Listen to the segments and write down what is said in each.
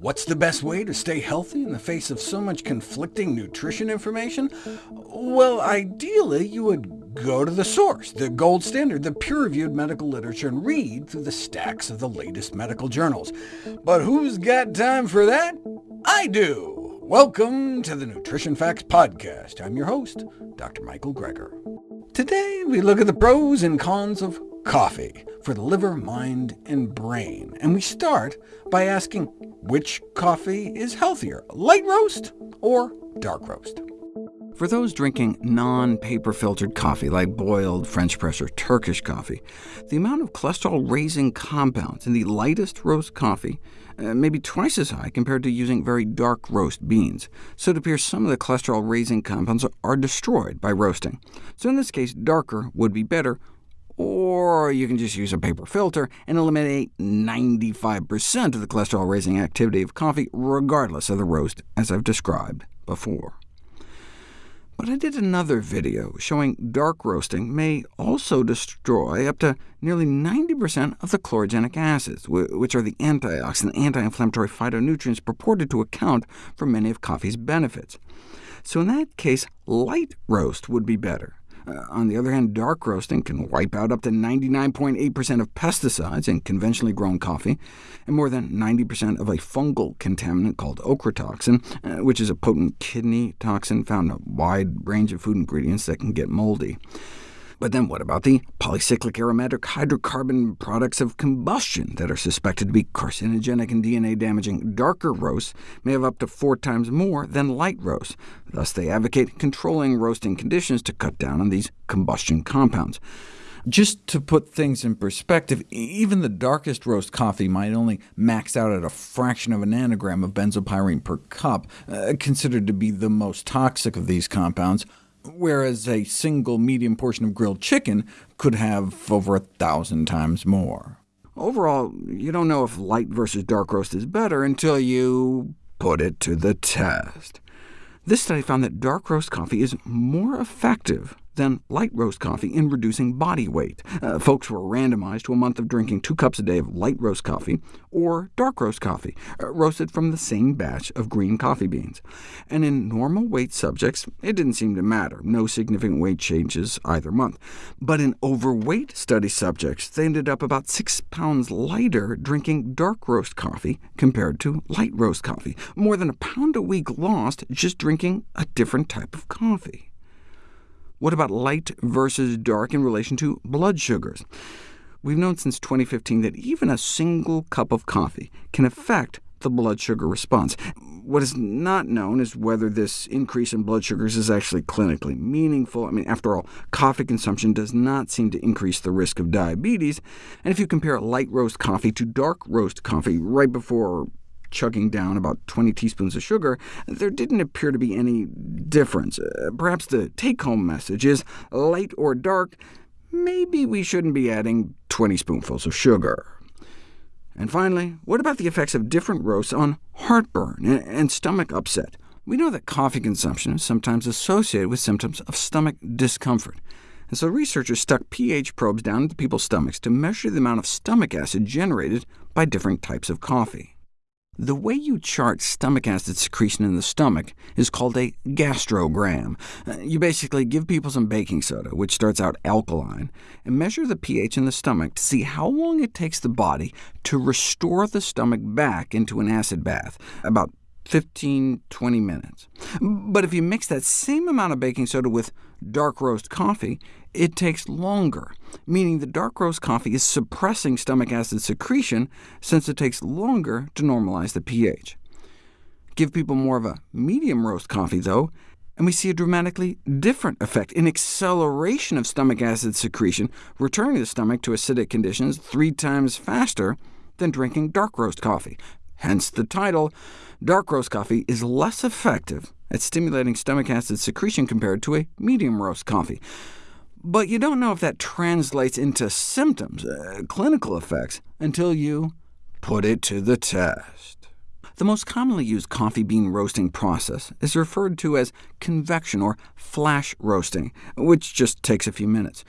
What's the best way to stay healthy in the face of so much conflicting nutrition information? Well, ideally, you would go to the source, the gold standard, the peer-reviewed medical literature, and read through the stacks of the latest medical journals. But who's got time for that? I do! Welcome to the Nutrition Facts Podcast. I'm your host, Dr. Michael Greger. Today, we look at the pros and cons of coffee for the liver, mind, and brain. And we start by asking which coffee is healthier, light roast or dark roast? For those drinking non-paper filtered coffee, like boiled, French press, or Turkish coffee, the amount of cholesterol-raising compounds in the lightest roast coffee uh, may be twice as high compared to using very dark roast beans, so it appears some of the cholesterol-raising compounds are destroyed by roasting. So in this case, darker would be better, or you can just use a paper filter and eliminate 95% of the cholesterol-raising activity of coffee, regardless of the roast, as I've described before. But I did another video showing dark roasting may also destroy up to nearly 90% of the chlorogenic acids, which are the antioxidant anti-inflammatory phytonutrients purported to account for many of coffee's benefits. So in that case, light roast would be better. Uh, on the other hand, dark roasting can wipe out up to 99.8% of pesticides in conventionally grown coffee, and more than 90% of a fungal contaminant called ochratoxin, uh, which is a potent kidney toxin found in a wide range of food ingredients that can get moldy. But then what about the polycyclic aromatic hydrocarbon products of combustion that are suspected to be carcinogenic and DNA-damaging? Darker roasts may have up to four times more than light roasts. Thus they advocate controlling roasting conditions to cut down on these combustion compounds. Just to put things in perspective, even the darkest roast coffee might only max out at a fraction of a nanogram of benzopyrene per cup, uh, considered to be the most toxic of these compounds whereas a single medium portion of grilled chicken could have over a thousand times more. Overall, you don't know if light versus dark roast is better until you put it to the test. This study found that dark roast coffee is more effective than light roast coffee in reducing body weight. Uh, folks were randomized to a month of drinking two cups a day of light roast coffee or dark roast coffee, uh, roasted from the same batch of green coffee beans. And in normal weight subjects, it didn't seem to matter, no significant weight changes either month. But in overweight study subjects, they ended up about 6 pounds lighter drinking dark roast coffee compared to light roast coffee, more than a pound a week lost just drinking a different type of coffee. What about light versus dark in relation to blood sugars? We've known since 2015 that even a single cup of coffee can affect the blood sugar response. What is not known is whether this increase in blood sugars is actually clinically meaningful. I mean, after all, coffee consumption does not seem to increase the risk of diabetes, and if you compare light roast coffee to dark roast coffee right before chugging down about 20 teaspoons of sugar, there didn't appear to be any difference. Uh, perhaps the take-home message is, light or dark, maybe we shouldn't be adding 20 spoonfuls of sugar. And finally, what about the effects of different roasts on heartburn and stomach upset? We know that coffee consumption is sometimes associated with symptoms of stomach discomfort. And so researchers stuck pH probes down into people's stomachs to measure the amount of stomach acid generated by different types of coffee. The way you chart stomach acid secretion in the stomach is called a gastrogram. Uh, you basically give people some baking soda, which starts out alkaline, and measure the pH in the stomach to see how long it takes the body to restore the stomach back into an acid bath, about 15, 20 minutes. But if you mix that same amount of baking soda with dark roast coffee, it takes longer, meaning the dark roast coffee is suppressing stomach acid secretion since it takes longer to normalize the pH. Give people more of a medium roast coffee, though, and we see a dramatically different effect, an acceleration of stomach acid secretion, returning the stomach to acidic conditions three times faster than drinking dark roast coffee. Hence the title, Dark roast coffee is less effective at stimulating stomach acid secretion compared to a medium roast coffee. But you don't know if that translates into symptoms, uh, clinical effects, until you put it to the test. The most commonly used coffee bean roasting process is referred to as convection or flash roasting, which just takes a few minutes.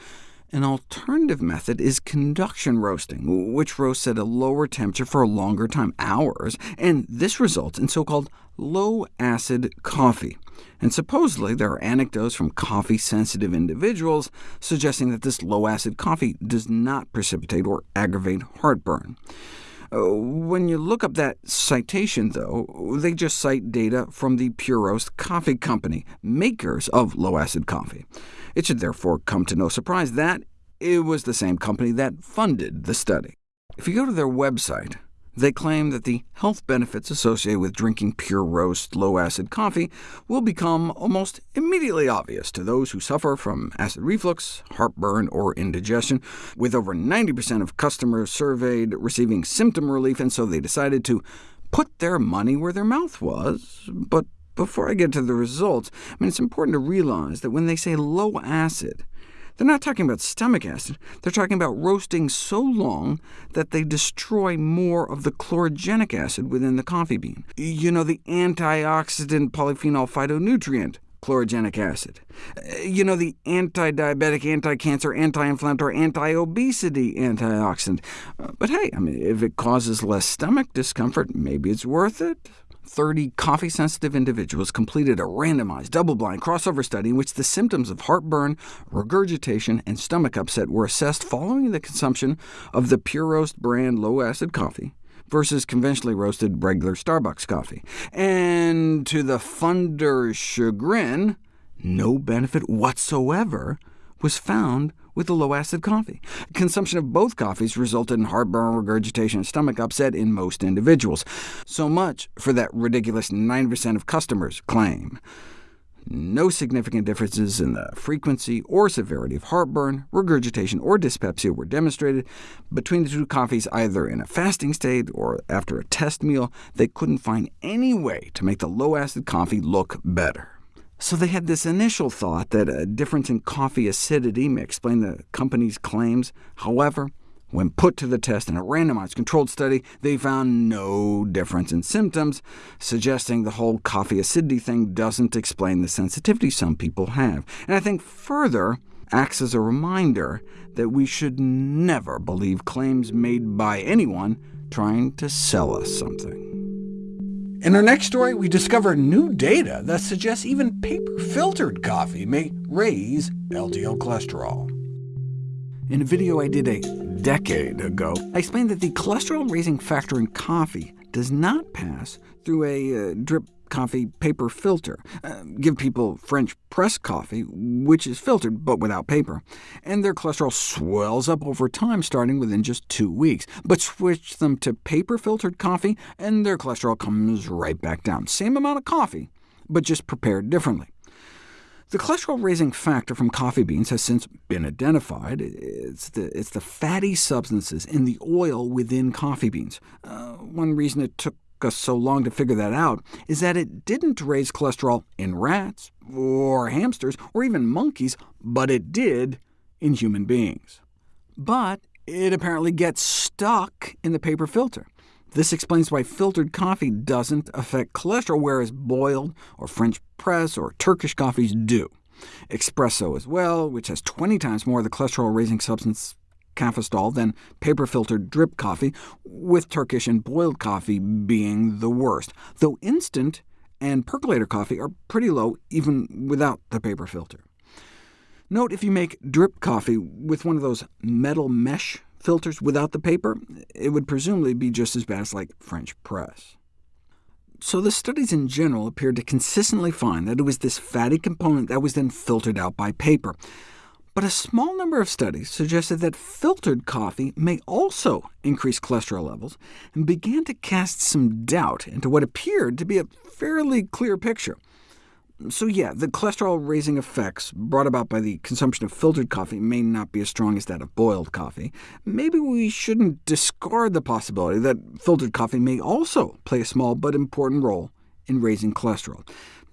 An alternative method is conduction roasting, which roasts at a lower temperature for a longer time, hours, and this results in so-called low-acid coffee. And supposedly there are anecdotes from coffee-sensitive individuals suggesting that this low-acid coffee does not precipitate or aggravate heartburn. Uh, when you look up that citation, though, they just cite data from the Puroast Coffee Company, makers of low-acid coffee. It should therefore come to no surprise that it was the same company that funded the study. If you go to their website, they claim that the health benefits associated with drinking Puroast, low-acid coffee will become almost immediately obvious to those who suffer from acid reflux, heartburn, or indigestion, with over 90% of customers surveyed receiving symptom relief, and so they decided to put their money where their mouth was. But before I get to the results, I mean, it's important to realize that when they say low acid, they're not talking about stomach acid. They're talking about roasting so long that they destroy more of the chlorogenic acid within the coffee bean. You know, the antioxidant polyphenol phytonutrient, chlorogenic acid. You know, the anti-diabetic, anti-cancer, anti-inflammatory, anti-obesity antioxidant. But hey, I mean, if it causes less stomach discomfort, maybe it's worth it. 30 coffee-sensitive individuals completed a randomized, double-blind crossover study in which the symptoms of heartburn, regurgitation, and stomach upset were assessed following the consumption of the Puroast brand low-acid coffee versus conventionally roasted regular Starbucks coffee. And to the funder's chagrin, no benefit whatsoever was found with the low-acid coffee. Consumption of both coffees resulted in heartburn, regurgitation, and stomach upset in most individuals. So much for that ridiculous 9% of customers claim. No significant differences in the frequency or severity of heartburn, regurgitation, or dyspepsia were demonstrated between the two coffees either in a fasting state or after a test meal. They couldn't find any way to make the low-acid coffee look better. So they had this initial thought that a difference in coffee acidity may explain the company's claims. However, when put to the test in a randomized controlled study, they found no difference in symptoms, suggesting the whole coffee acidity thing doesn't explain the sensitivity some people have. And I think further acts as a reminder that we should never believe claims made by anyone trying to sell us something. In our next story, we discover new data that suggests even paper-filtered coffee may raise LDL cholesterol. In a video I did a decade ago, I explained that the cholesterol-raising factor in coffee does not pass through a uh, drip coffee paper filter. Uh, give people French press coffee, which is filtered but without paper, and their cholesterol swells up over time, starting within just two weeks. But switch them to paper-filtered coffee, and their cholesterol comes right back down. Same amount of coffee, but just prepared differently. The cholesterol-raising factor from coffee beans has since been identified. It's the, it's the fatty substances in the oil within coffee beans. Uh, one reason it took us so long to figure that out is that it didn't raise cholesterol in rats, or hamsters, or even monkeys, but it did in human beings. But it apparently gets stuck in the paper filter. This explains why filtered coffee doesn't affect cholesterol, whereas boiled, or French press, or Turkish coffees do. Espresso as well, which has 20 times more of the cholesterol-raising substance cafestol than paper-filtered drip coffee, with Turkish and boiled coffee being the worst, though instant and percolator coffee are pretty low even without the paper filter. Note if you make drip coffee with one of those metal mesh filters without the paper, it would presumably be just as bad as like French press. So the studies in general appeared to consistently find that it was this fatty component that was then filtered out by paper. But a small number of studies suggested that filtered coffee may also increase cholesterol levels, and began to cast some doubt into what appeared to be a fairly clear picture. So yeah, the cholesterol-raising effects brought about by the consumption of filtered coffee may not be as strong as that of boiled coffee. Maybe we shouldn't discard the possibility that filtered coffee may also play a small but important role in raising cholesterol.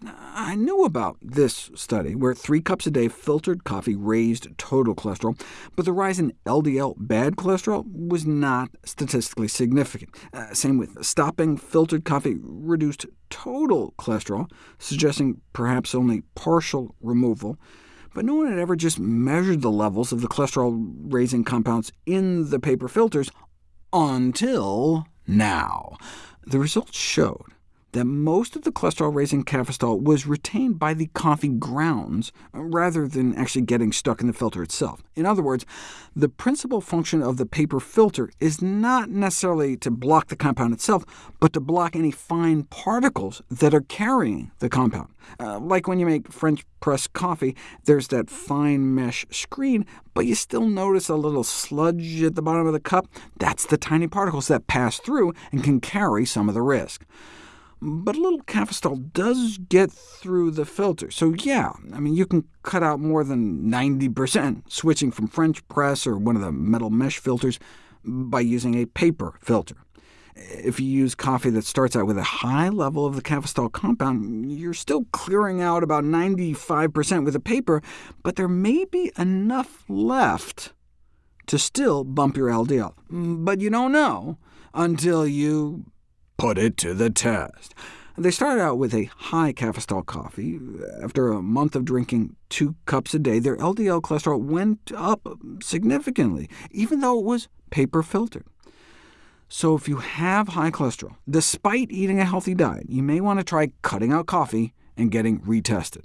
I knew about this study, where three cups a day filtered coffee raised total cholesterol, but the rise in LDL bad cholesterol was not statistically significant. Uh, same with stopping filtered coffee reduced total cholesterol, suggesting perhaps only partial removal. but no one had ever just measured the levels of the cholesterol-raising compounds in the paper filters until now. The results showed that most of the cholesterol-raising cafestol was retained by the coffee grounds, rather than actually getting stuck in the filter itself. In other words, the principal function of the paper filter is not necessarily to block the compound itself, but to block any fine particles that are carrying the compound. Uh, like when you make French press coffee, there's that fine mesh screen, but you still notice a little sludge at the bottom of the cup. That's the tiny particles that pass through and can carry some of the risk. But a little cafestol does get through the filter, so yeah, I mean, you can cut out more than 90% switching from French press or one of the metal mesh filters by using a paper filter. If you use coffee that starts out with a high level of the cafestol compound, you're still clearing out about 95% with a paper, but there may be enough left to still bump your LDL. But you don't know until you put it to the test. They started out with a high cafestol coffee. After a month of drinking two cups a day, their LDL cholesterol went up significantly, even though it was paper filtered. So if you have high cholesterol, despite eating a healthy diet, you may want to try cutting out coffee and getting retested.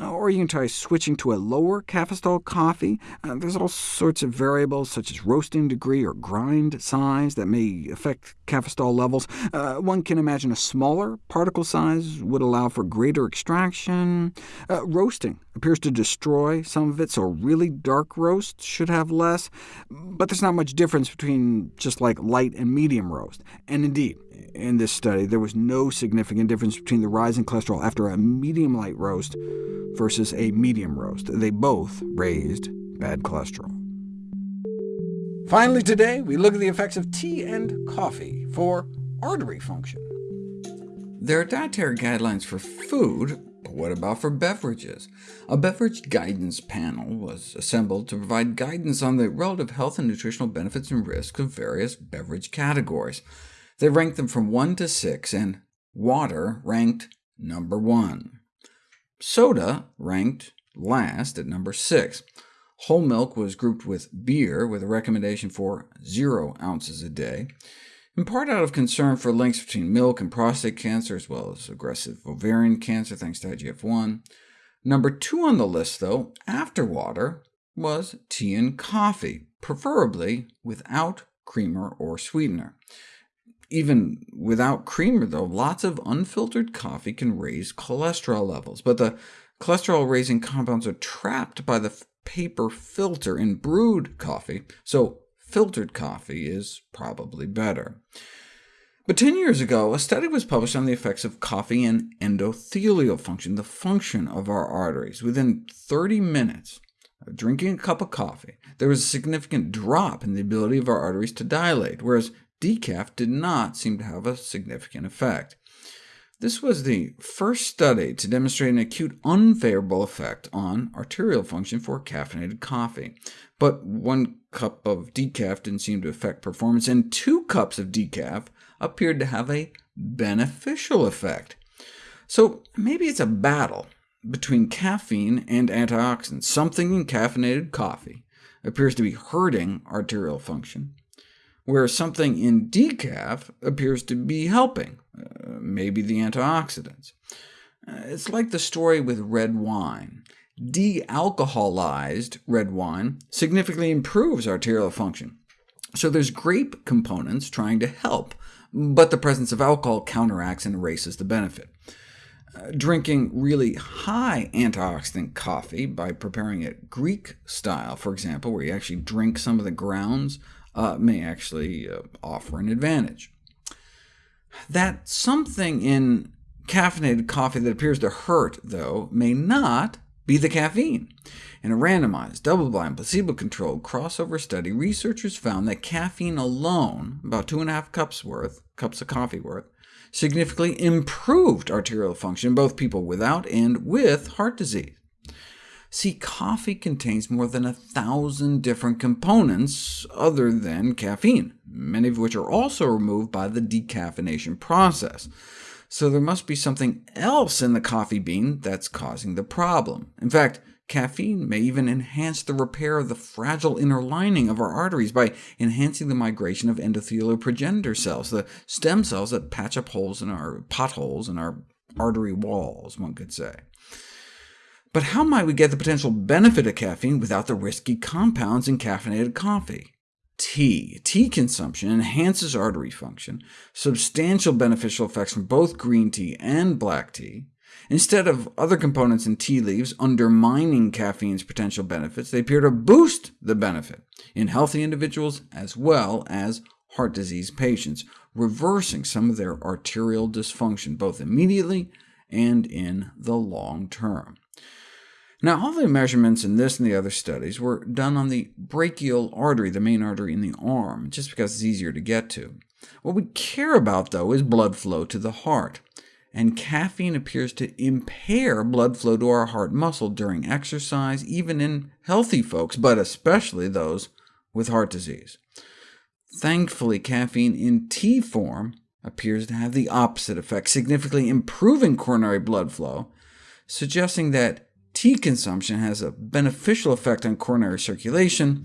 Uh, or you can try switching to a lower cafestol coffee. Uh, there's all sorts of variables, such as roasting degree or grind size, that may affect cafestol levels. Uh, one can imagine a smaller particle size would allow for greater extraction. Uh, roasting appears to destroy some of it, so really dark roast should have less, but there's not much difference between just like light and medium roast. And indeed, in this study, there was no significant difference between the rise in cholesterol after a medium light roast versus a medium roast. They both raised bad cholesterol. Finally today, we look at the effects of tea and coffee for artery function. There are dietary guidelines for food, but what about for beverages? A beverage guidance panel was assembled to provide guidance on the relative health and nutritional benefits and risks of various beverage categories. They ranked them from 1 to 6, and water ranked number 1. Soda ranked last at number 6. Whole milk was grouped with beer, with a recommendation for 0 ounces a day, in part out of concern for links between milk and prostate cancer, as well as aggressive ovarian cancer, thanks to IGF-1. Number 2 on the list, though, after water, was tea and coffee, preferably without creamer or sweetener. Even without creamer, though, lots of unfiltered coffee can raise cholesterol levels, but the cholesterol-raising compounds are trapped by the paper filter in brewed coffee, so filtered coffee is probably better. But 10 years ago, a study was published on the effects of coffee and endothelial function, the function of our arteries. Within 30 minutes of drinking a cup of coffee, there was a significant drop in the ability of our arteries to dilate, whereas decaf did not seem to have a significant effect. This was the first study to demonstrate an acute unfavorable effect on arterial function for caffeinated coffee. But one cup of decaf didn't seem to affect performance, and two cups of decaf appeared to have a beneficial effect. So maybe it's a battle between caffeine and antioxidants. Something in caffeinated coffee appears to be hurting arterial function, where something in decaf appears to be helping, uh, maybe the antioxidants. Uh, it's like the story with red wine. De-alcoholized red wine significantly improves arterial function. So there's grape components trying to help, but the presence of alcohol counteracts and erases the benefit. Uh, drinking really high antioxidant coffee by preparing it Greek style, for example, where you actually drink some of the grounds uh, may actually uh, offer an advantage. That something in caffeinated coffee that appears to hurt, though, may not be the caffeine. In a randomized, double-blind, placebo-controlled crossover study, researchers found that caffeine alone, about two and a half cups worth, cups of coffee worth, significantly improved arterial function in both people without and with heart disease. See, coffee contains more than a thousand different components other than caffeine, many of which are also removed by the decaffeination process. So there must be something else in the coffee bean that's causing the problem. In fact, Caffeine may even enhance the repair of the fragile inner lining of our arteries by enhancing the migration of endothelial progenitor cells, the stem cells that patch up holes in our potholes in our artery walls, one could say. But how might we get the potential benefit of caffeine without the risky compounds in caffeinated coffee? Tea. Tea consumption enhances artery function, substantial beneficial effects from both green tea and black tea. Instead of other components in tea leaves undermining caffeine's potential benefits, they appear to boost the benefit in healthy individuals as well as heart disease patients, reversing some of their arterial dysfunction, both immediately and in the long term. Now, all the measurements in this and the other studies were done on the brachial artery, the main artery in the arm, just because it's easier to get to. What we care about, though, is blood flow to the heart, and caffeine appears to impair blood flow to our heart muscle during exercise, even in healthy folks, but especially those with heart disease. Thankfully, caffeine in tea form appears to have the opposite effect, significantly improving coronary blood flow, suggesting that tea consumption has a beneficial effect on coronary circulation,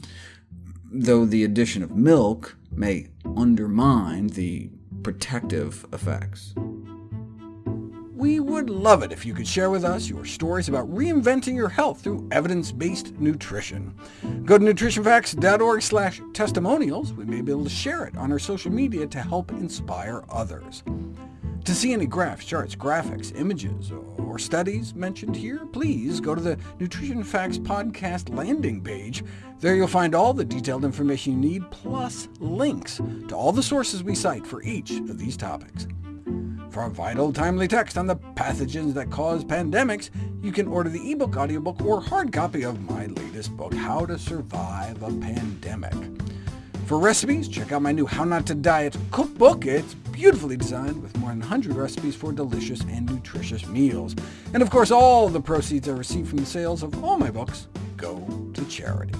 though the addition of milk may undermine the protective effects. We would love it if you could share with us your stories about reinventing your health through evidence-based nutrition. Go to nutritionfacts.org slash testimonials. We may be able to share it on our social media to help inspire others. To see any graphs, charts, graphics, images, or studies mentioned here, please go to the Nutrition Facts podcast landing page. There you'll find all the detailed information you need, plus links to all the sources we cite for each of these topics. For a vital, timely text on the pathogens that cause pandemics, you can order the ebook, audiobook, or hard copy of my latest book, How to Survive a Pandemic. For recipes, check out my new How Not to Diet cookbook. It's beautifully designed with more than 100 recipes for delicious and nutritious meals. And of course, all the proceeds I receive from the sales of all my books go to charity.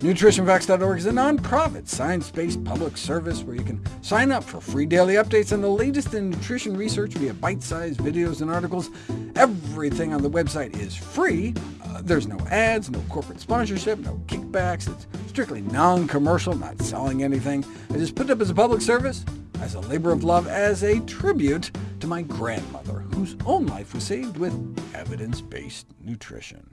NutritionFacts.org is a nonprofit, science-based public service where you can sign up for free daily updates on the latest in nutrition research via bite-sized videos and articles. Everything on the website is free, uh, there's no ads, no corporate sponsorship, no kickbacks. It's strictly non-commercial, not selling anything. I just put it up as a public service, as a labor of love, as a tribute to my grandmother, whose own life was saved with evidence-based nutrition.